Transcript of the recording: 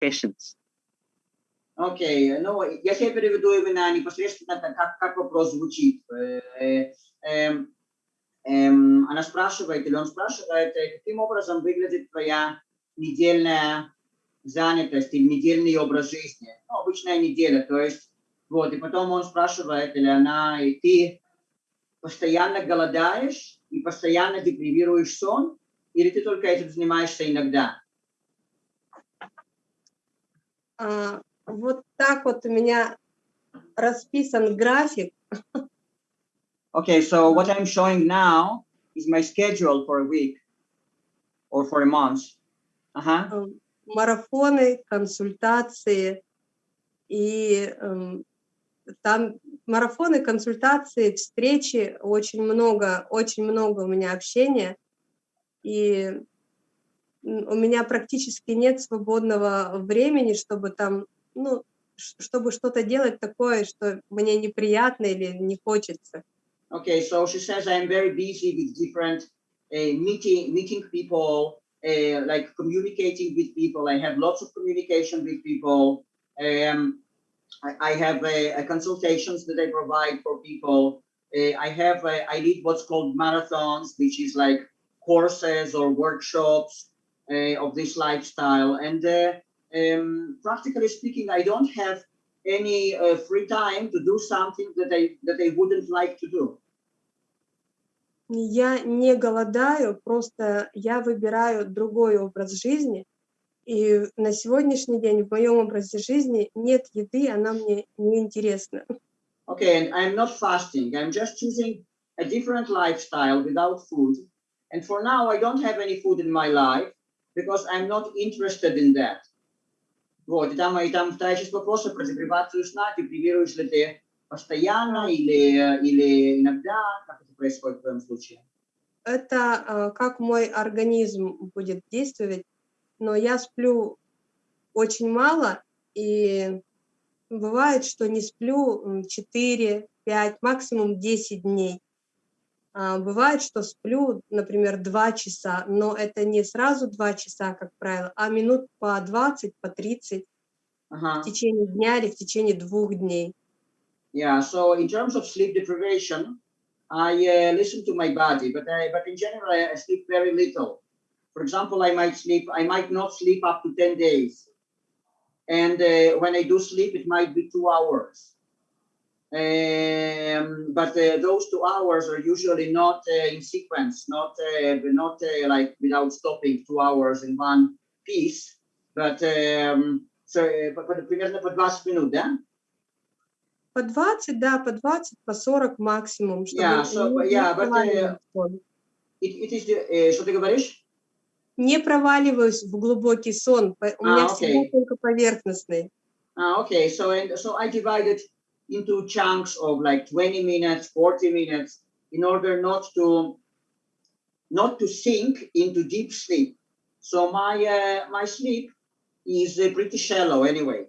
patience. Окей, ну, если я переведу именно непосредственно, как, как вопрос звучит. Э, э, эм, она спрашивает, или он спрашивает, э, каким образом выглядит твоя недельная занятость или недельный образ жизни. Ну, обычная неделя, то есть, вот, и потом он спрашивает, или она, и ты постоянно голодаешь и постоянно депривируешь сон, или ты только этим занимаешься иногда? А, вот так вот у меня расписан график. Okay, so what I'm showing now is my schedule for a week or for a month. Uh -huh. Марафоны, консультации и um, там марафоны, консультации, встречи, очень много, очень много у меня общения. И у меня практически нет свободного времени, чтобы там, ну, чтобы что-то делать такое, что мне неприятно или не хочется. Okay, so she says I'm very busy with different uh, meeting, meeting people, uh, like communicating with people. I have lots of communication with people. Um, I, I have a consultations that I provide for people. Uh, I have, a, I lead what's called marathons, which is like courses or workshops uh, of this lifestyle. And uh, um, practically speaking, I don't have any uh, free time to do something that I, that I wouldn't like to do. Я не голодаю, просто я выбираю другой образ жизни, и на сегодняшний день в моем образе жизни нет еды, она мне не интересна. Okay, and I'm not fasting. I'm just choosing a different lifestyle without food. And for now, I don't have any food in my life Because I'm not interested in that. Вот, и там, и там вторая часть вопроса про депривацию сна, депривируешь ли ты постоянно или, или иногда, как это происходит в твоем случае? Это как мой организм будет действовать, но я сплю очень мало, и бывает, что не сплю 4, 5, максимум 10 дней. А, бывает, что сплю, например, 2 часа, но это не сразу 2 часа, как правило, а минут по 20, по 30 ага. в течение дня или в течение двух дней. Yeah, so in terms of sleep deprivation, I uh, listen to my body, but I, but in general, I sleep very little. For example, I might sleep, I might not sleep up to 10 days. And uh, when I do sleep, it might be two hours. Um, but uh, those two hours are usually not uh, in sequence, not uh, not uh, like without stopping two hours in one piece, but um, so, по, примерно по 20 минут, да? По 20, да, по 20, по 40 максимум. Yeah, so, yeah, but uh, it, it is, uh, что ты говоришь? Не проваливаюсь в глубокий сон, у меня ah, okay. всегда только поверхностный. Ah, okay, so, and, so I divided into chunks of like 20 minutes, 40 minutes, in order not to not to sink into deep sleep. So my uh, my sleep is uh, pretty shallow anyway.